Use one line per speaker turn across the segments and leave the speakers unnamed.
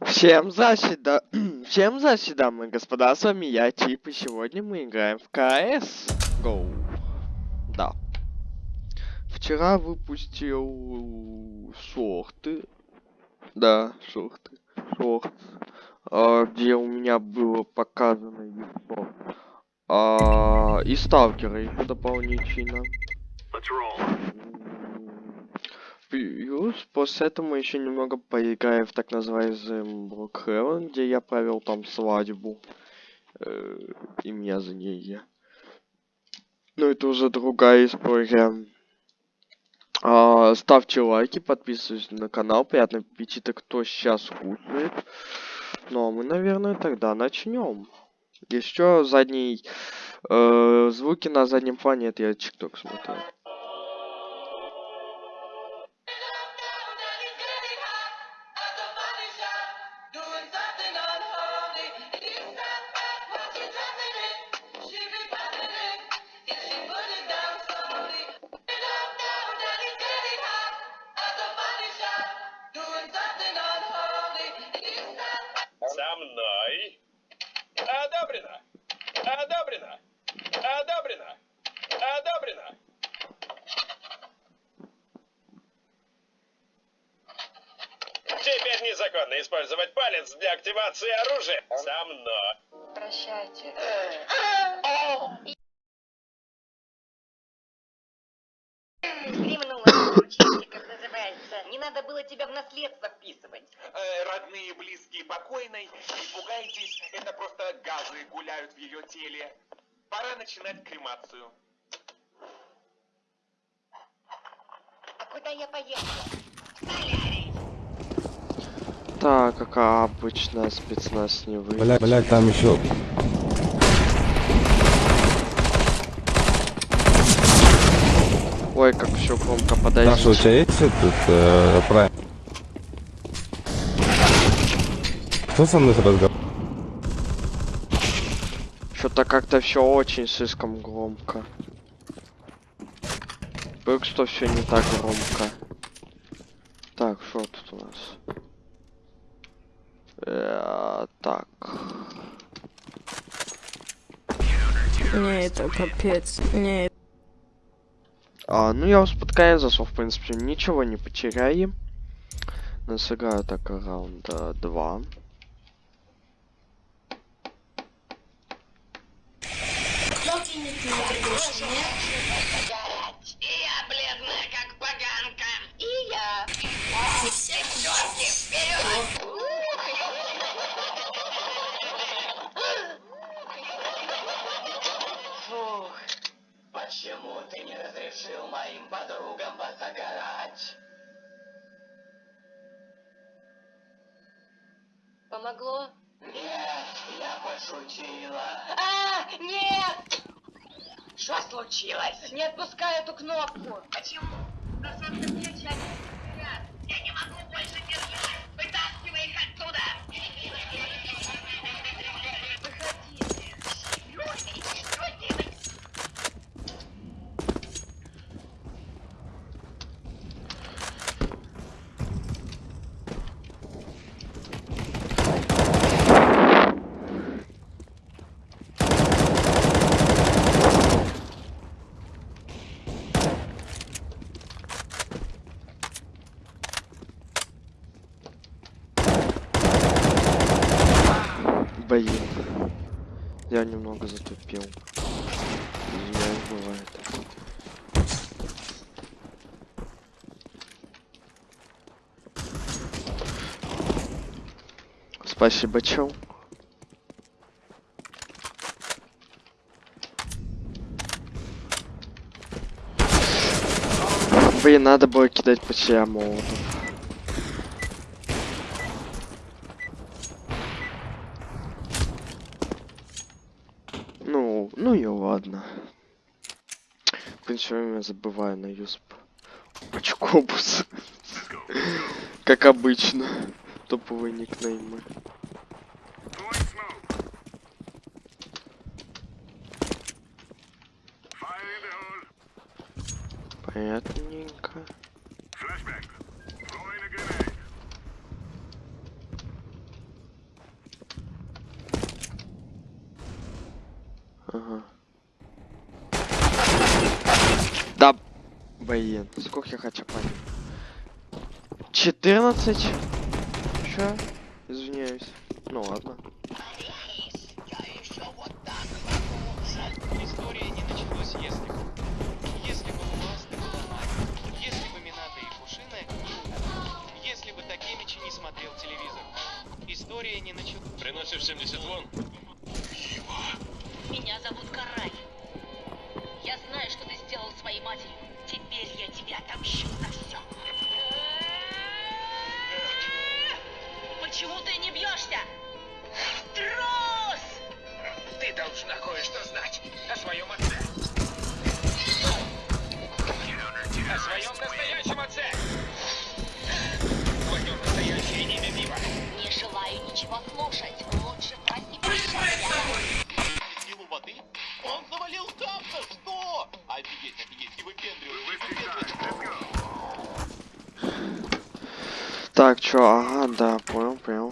Всем здрасте. Всем здрасте, дамы и господа, с вами я, Тип, и сегодня мы играем в КС Go. Да. Вчера выпустил шорты. Да, шорты. Шорт. а, где у меня было показано яйцо. А, и сталкера еще дополнительно. Плюс после этого мы еще немного поиграем в так называемый Брокхевен, где я провел там свадьбу. Э, и меня за ней. Но это уже другая история. А, ставьте лайки, подписывайтесь на канал. Приятного аппетита, кто сейчас кушает. Ну а мы, наверное, тогда начнем. Еще задний э, звуки на заднем плане, это я тикток смотрю.
Незаконно использовать палец для активации оружия. Со мной.
Прощайте. Гримнула, учитель, как называется. Не надо было тебя в наследство вписывать.
Э, родные и близкие покойной, не пугайтесь, это просто газы гуляют в ее теле. Пора начинать кремацию.
А куда я поехала?
Так, как обычно, спецназ не вы.
Бля, блядь, там еще.
Ой, как все громко,
Даша, у тебя есть этот э, прайм? Кто со мной разговаривает?
Что-то как-то все очень слишком громко. Только что все не так громко. Так, что тут у нас? Э, так.
Не, это капец. Не,
А, ну я уж под конец зашел, в принципе, ничего не потеряем. Но сыграю так раунда 2.
И я бледная, как поганка. И я. Девчонки, вперед! Фух.
Почему ты не разрешил моим подругам позагорать?
Помогло?
Нет, я пошутила.
А, нет! Что случилось? Не отпускай эту кнопку. Почему? Просадка плеча. Я не могу больше держать. Вытаскивай их оттуда. Выходите. Люди, что делать?
Блин. Я немного затупил. Извиняюсь, бывает. Спасибо, чел. Блин, надо было кидать по себе молотов. почему я забываю на юсп? Пачкобус. как обычно. Топовые никнеймы. Понятненько. Ага. Блин, сколько я хочу понять? 14? Чё? Извиняюсь. Ну ладно.
История не началась если бы. Если
отомщу за все. Почему ты не бьешься? Трус!
Ты должна кое-что знать о своем отце. О своем настоящем отце. Твое настоящее имя Вива.
Не желаю ничего слушать. Лучше прости прощения.
Силу воды? Он завалил Капса!
Так, чё, ага, да, понял, понял.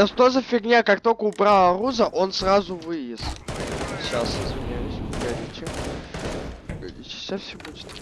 Да что за фигня, как только убрал оружие, он сразу вылез. Сейчас, извиняюсь. Погодите, сейчас все будет.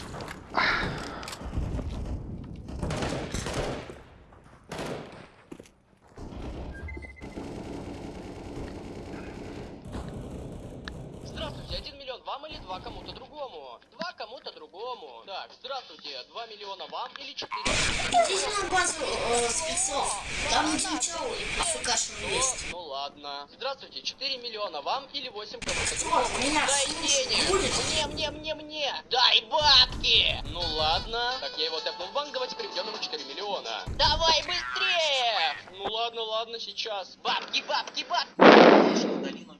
4 миллиона вам или 8 кому-то
Вот,
другому?
меня
Дай денег! Мне, мне, мне, мне! Дай бабки! Ну ладно. Так я его тэпнул в банк, давайте переведем ему 4 миллиона. Давай быстрее! Ну ладно, ладно, сейчас. Бабки, бабки, бабки!
Долину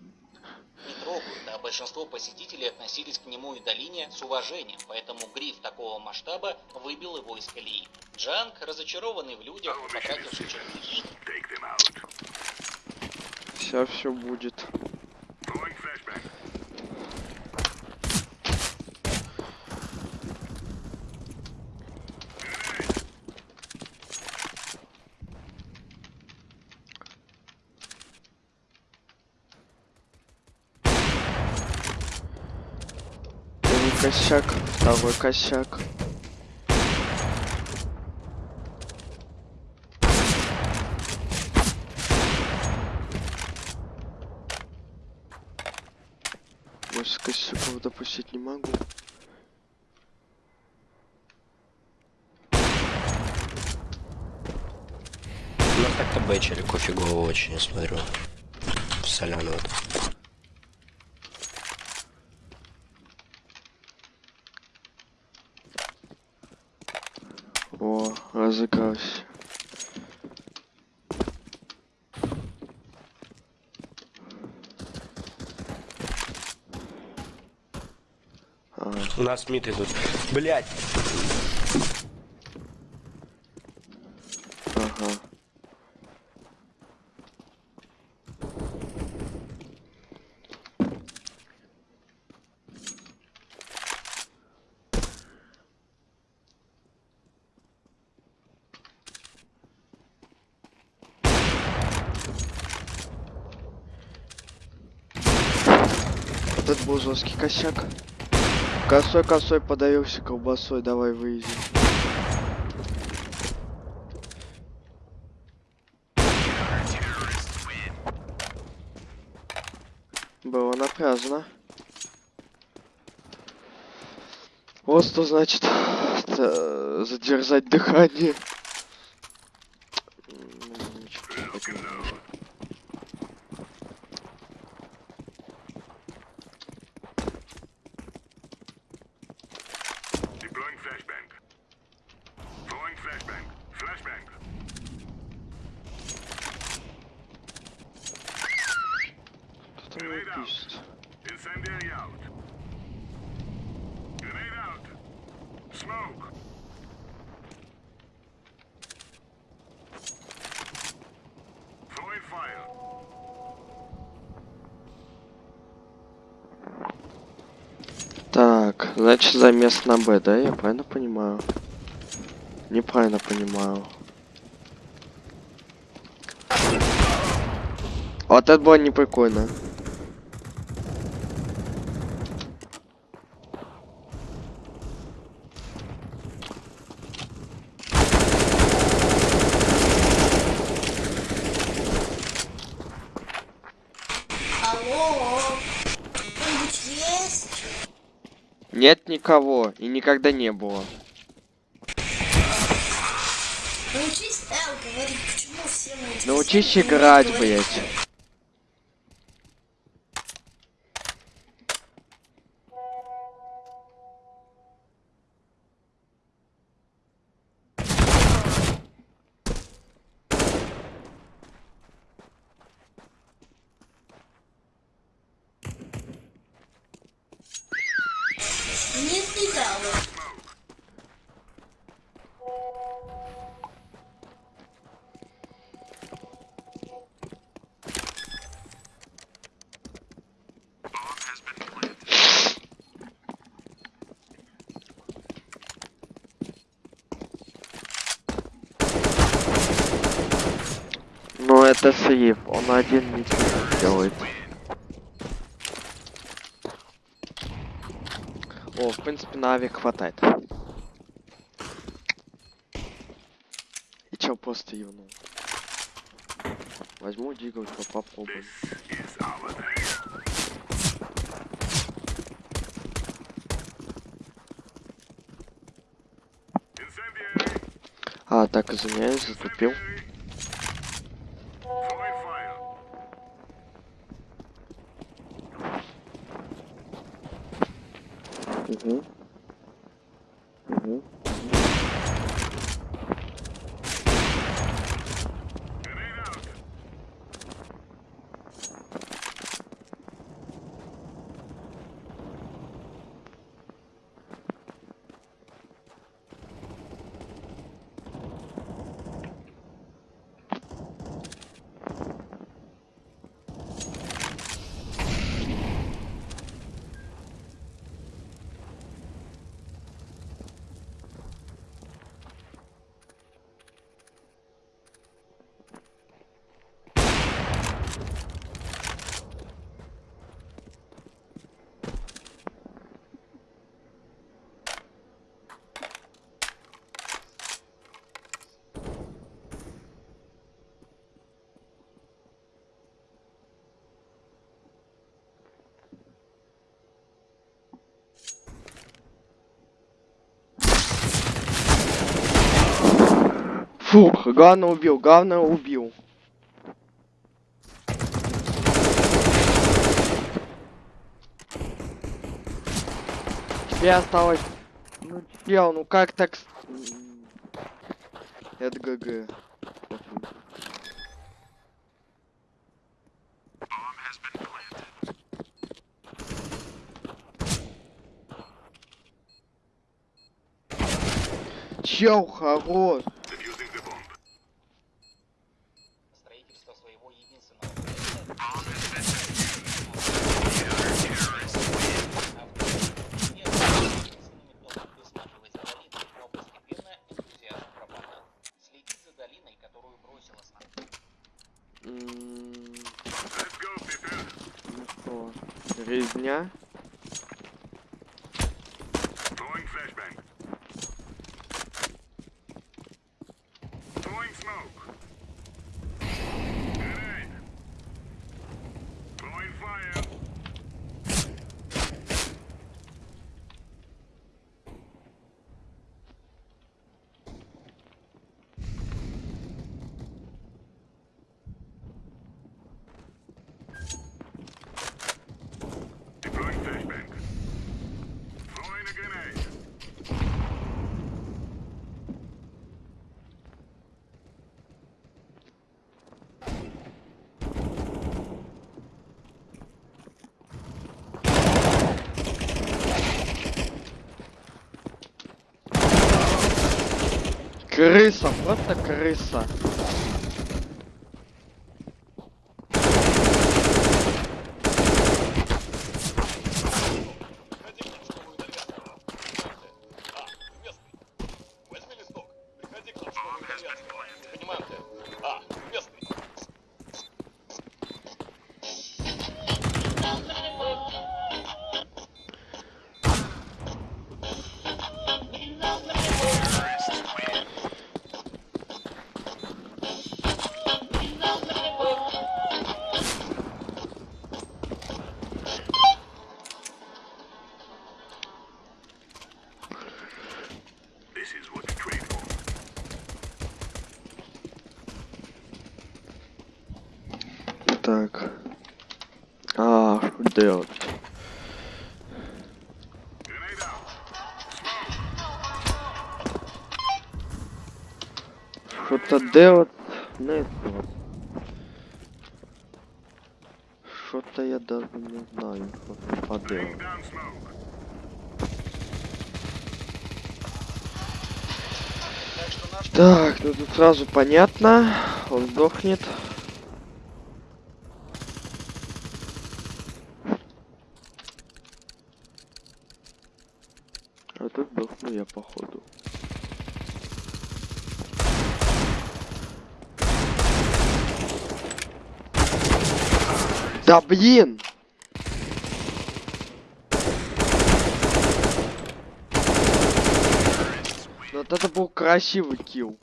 не трогают, а большинство посетителей относились к нему и долине с уважением, поэтому гриф такого масштаба выбил его из колеи. Джанг, разочарованный в людях, потративший чертежи,
Сейчас все будет. Первый косяк, второй косяк. Больше косяков допустить не могу.
У нас так-то бэчери кофегово очень, я смотрю. В соляную.
Разыгрался. Ага.
У нас мид идут. Блять!
Ага. Вот это был жесткий косяк. Косой, косой подавился колбасой, давай выйди. Было напрасно. Вот что значит задержать дыхание. Так, значит замес на Б, да? Я правильно понимаю? Неправильно понимаю. Вот это было не прикольно.
Алло, кто-нибудь есть?
Никого и никогда не было.
Научись Эл говорить, почему все
Научись играть, блять.
Нет, не дал.
Но это сейф, он один ничего не делает. О, в принципе, на авик хватает. И чё, просто юнул. Возьму дигл, попробуем. А, так, извиняюсь, затупил. Угу. Фух, главное убил, главное убил. Тебе осталось... Ну, чел, ну как так... Это ГГ. Чел, хорош.
Yeah.
Крыса, просто крыса. Так. А, что делать? Что-то делать? Вот. Что-то я даже не знаю, что поделать. Так, ну тут сразу понятно. Он сдохнет. А тут сдохну я походу. Да блин! Вот это был красивый килл.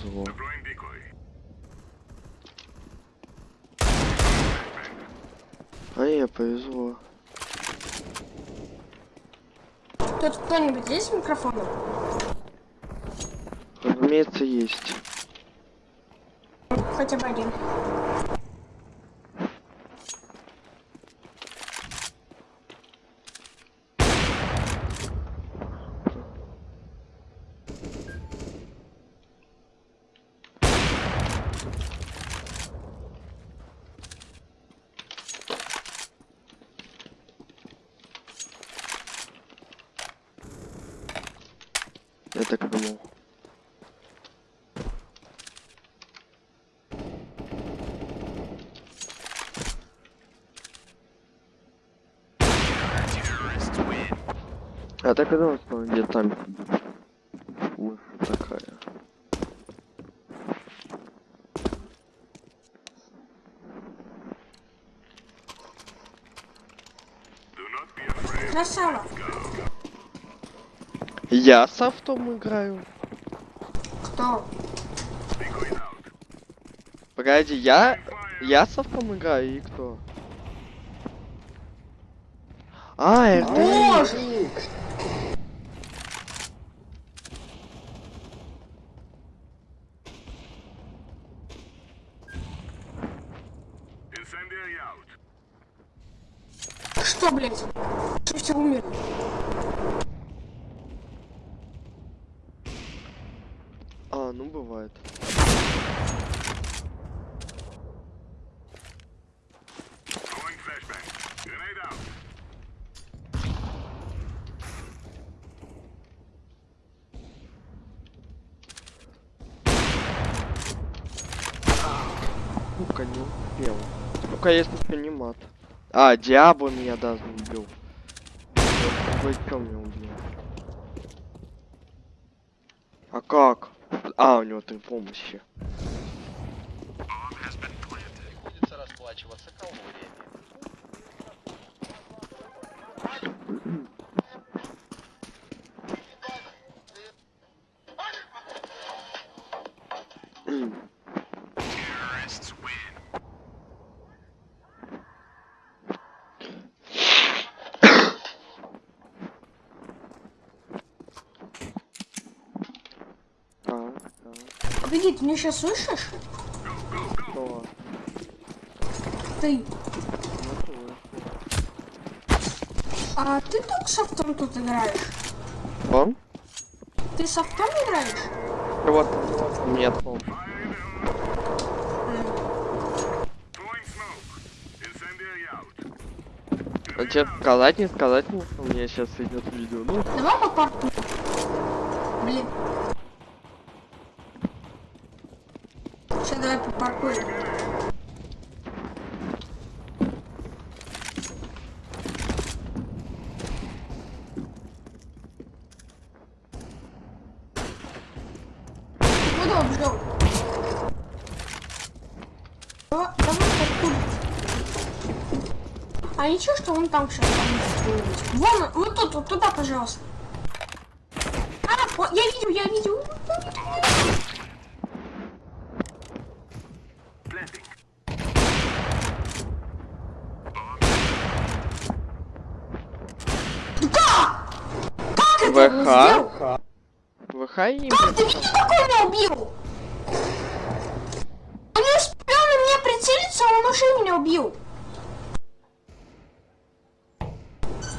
Decoy.
А мне повезло.
Тут кто-нибудь есть с микрофоном?
Разумеется, есть.
Хотя бы один.
Я так и думал. Я так что он где-то там. Вот такая.
Красава.
Я с автом играю.
Кто?
Погоди, я... Я с автом играю и кто? А, РД.
Incendiary out.
Что, блядь? Что все умерли?
А, ну бывает.
Throwing flashbang. Grenade out.
Сука, не успел. Ну-ка, если что, не мат. А, Диабло меня даже убил. Вы чё меня убил? А как? А, у него три помощи.
Приходится расплачиваться калориями.
Ты меня сейчас слышишь?
Что?
Ты. А ты только с автом тут играешь?
Он?
Ты с автом играешь?
Вот, нет. А тебе сказать, не сказать, у меня сейчас идет видео. Ну,
Давай по парку. Блин. Сейчас давай по парку. Куда убежал? Давай, давай паркур. А ничего, что он там сейчас Вон, он, вот тут, вот туда, пожалуйста. А, вот, я видел, я видел. Как? Как это он сделал?
ВХ. ВХ и...
Как ты видел, как он меня убил? Он не успел на меня прицелиться, а он уже меня убил.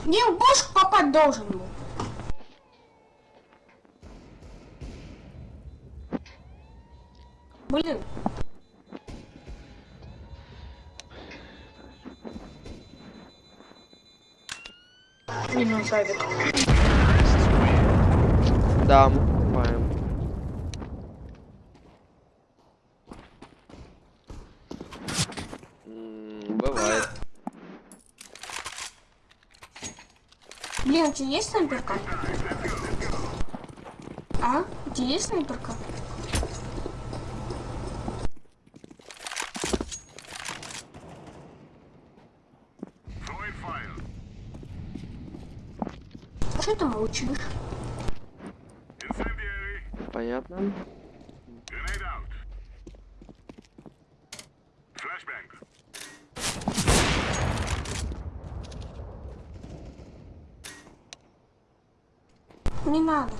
Мне в бошку попасть должен был. Блин. Минус авик.
Да, мы понимаем. М, Бывает.
Блин, у тебя есть снайперка? А? У тебя есть снайперка? Молчишь?
Понятно.
Не надо.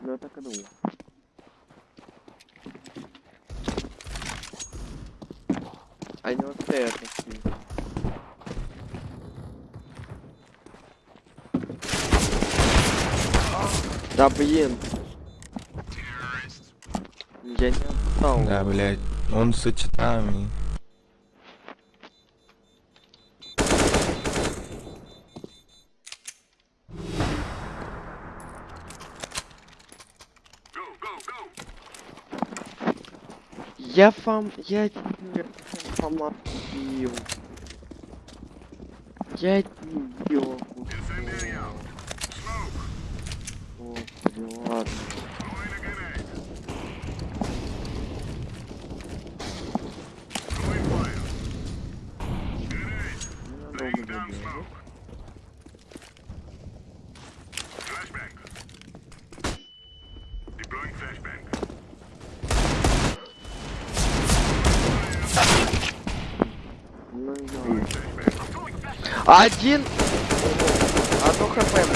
Ну, я так и думал. А не вот это. скинь. Да блин. Я не отстал.
Да, блядь. Он с сочетами.
Я фам... Я тебя фама бил. Я не Господи, ладно. Один! Одно хп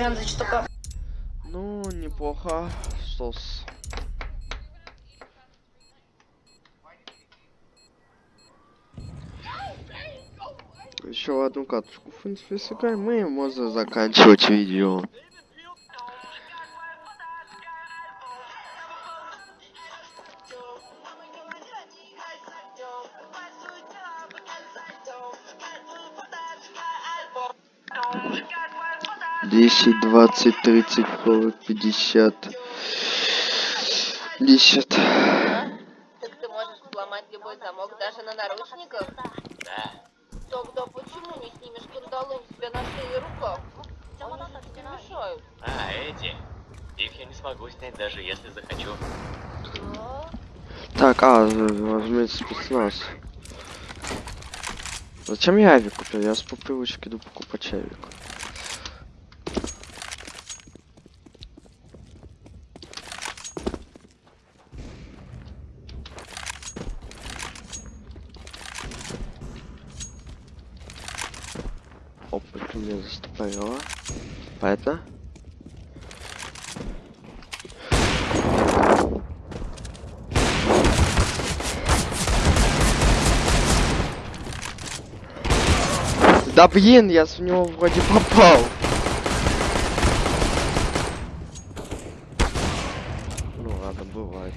ему потерял.
Сорян, за что
Ну, неплохо. Сос. Еще одну катушку, в принципе, сыграем, мы можно заканчивать видео. Десять, двадцать, тридцать, сорок, пятьдесят. Десять.
Так ты можешь сломать любой замок даже на наручниках?
Да.
Тогда почему не снимешь кандалы у себя на шее и руках? Они же тебе мешают.
А, эти. Их я не смогу снять, даже если захочу.
Так, а, возьмите спецназ. Зачем я авик купил? Я с по привычке иду покупать авик. Опа, ты меня застопорила. Понятно? Да блин, я с него вроде попал. Ну ладно, бывает.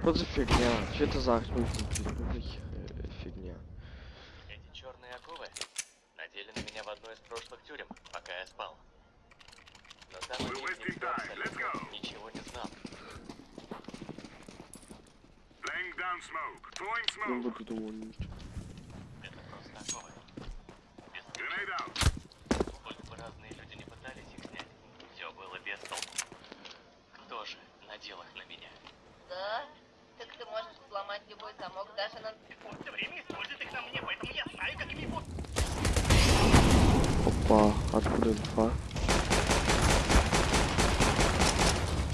Что за фигня? Что это за э, фигня?
Эти черные оковы надели одной из прошлых тюрем, пока я спал. Но там никто абсолютно ничего не знал.
Не
smoke.
буду думать.
Это просто оковы. Без. Сколько бы разные люди не пытались их снять, все было без толку. Кто же надел их на меня?
Да? Так ты можешь сломать любой замок даже на...
Все время использует их на мне, поэтому я знаю, как ими вот.
Опа, откуда инфа?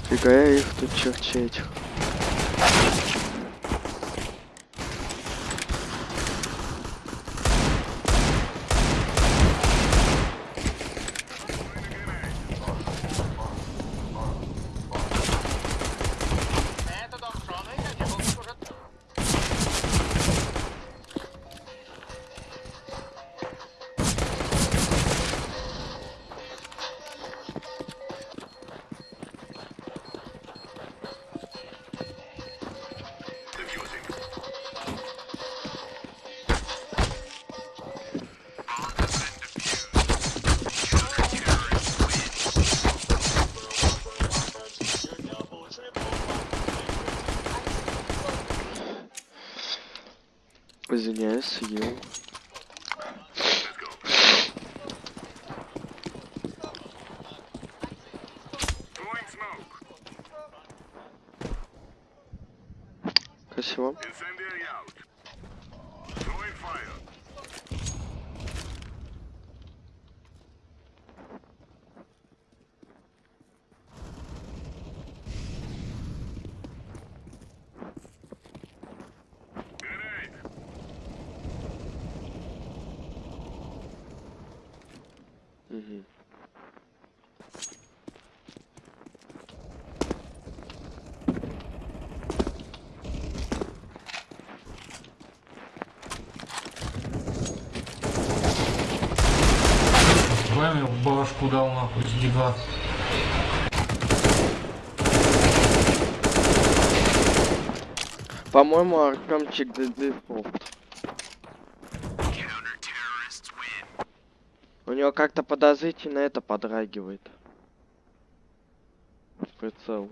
Фига я их тут.
Это
Спасибо.
Башку дал нахуй с дига.
По-моему, Артемчик дефолт. У него как-то подозрительно это подрагивает. Прицел.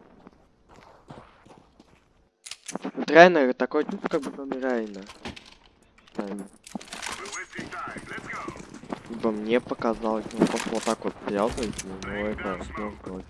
Трайнер такой, ну как бы там Райна. Райна. Либо мне показалось, ну просто вот так вот связывать, ну это сложно.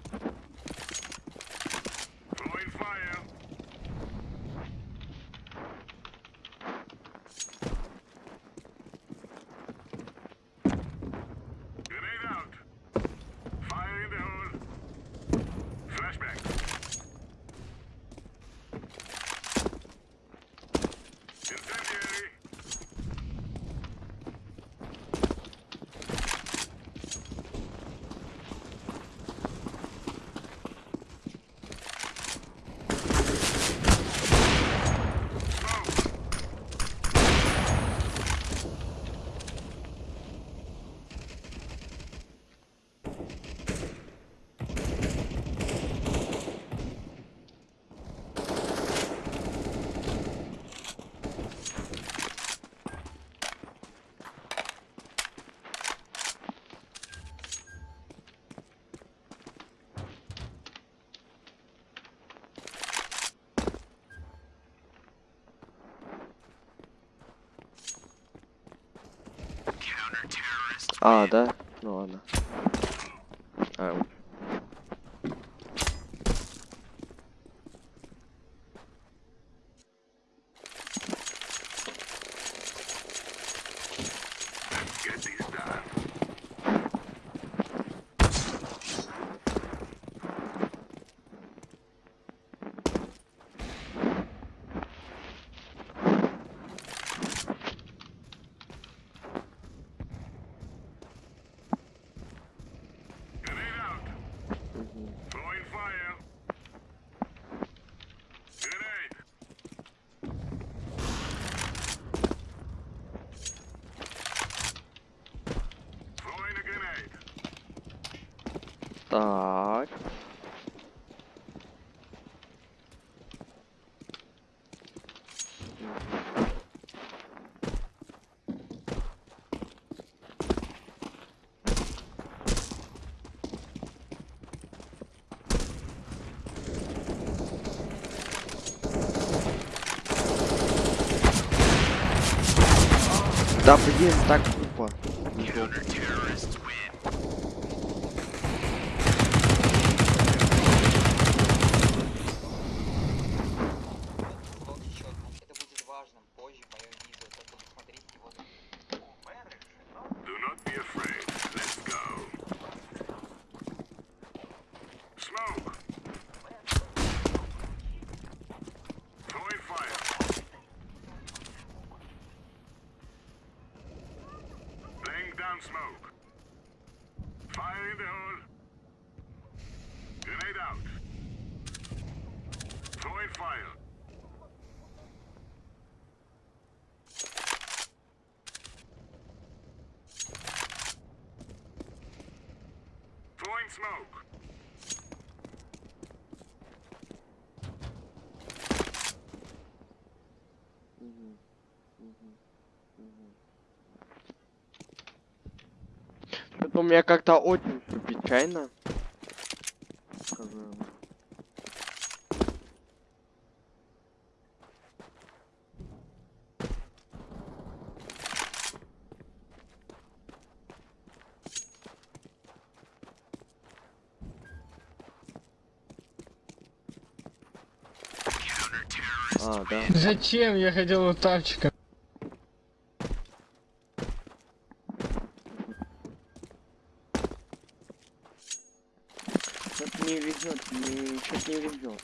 А, да? Ну ладно. Да, блин, так Ну, Потом меня как-то очень печально. Сказал. А, да.
Зачем я хотел вот тапчика?
有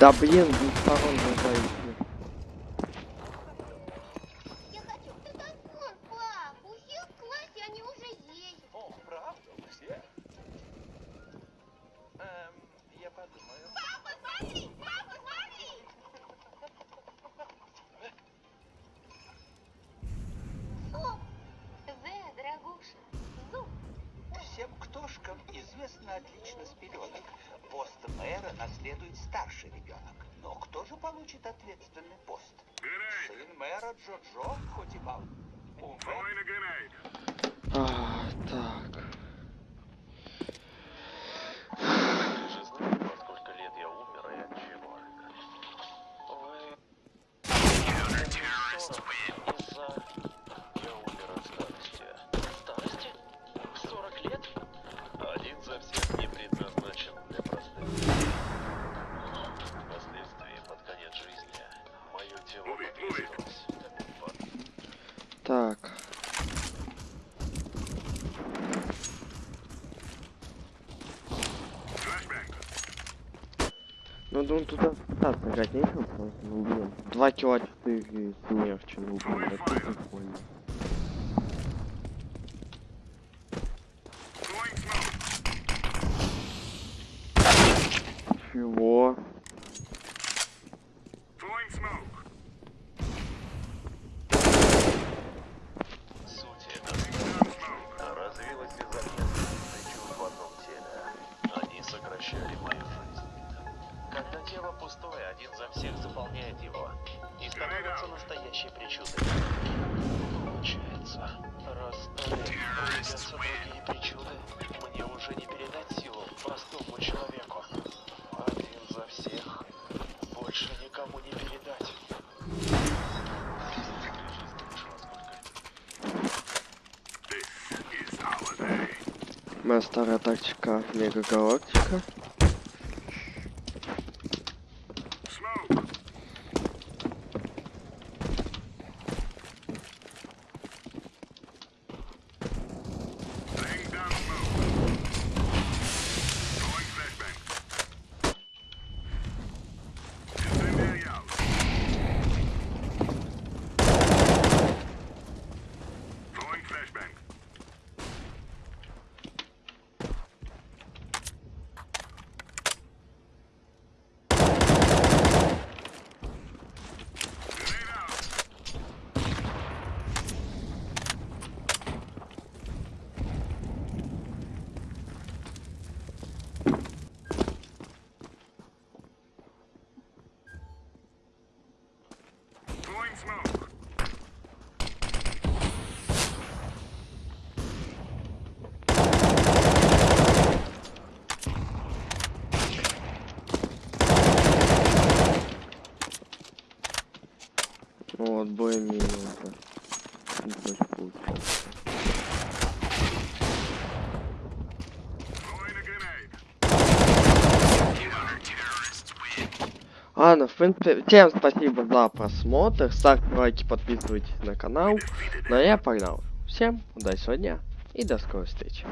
Да блин,
ну,
второй. Ну он туда так нажать, нечего просто убьем. Ну, два чела четыре смерча, ну блин это прикольно. старая тактика Мега Галактика. smoke. Ладно, в принципе, всем спасибо за просмотр. Ставьте лайки, подписывайтесь на канал. Ну а я погнал. Всем удачи сегодня и до скорой встречи.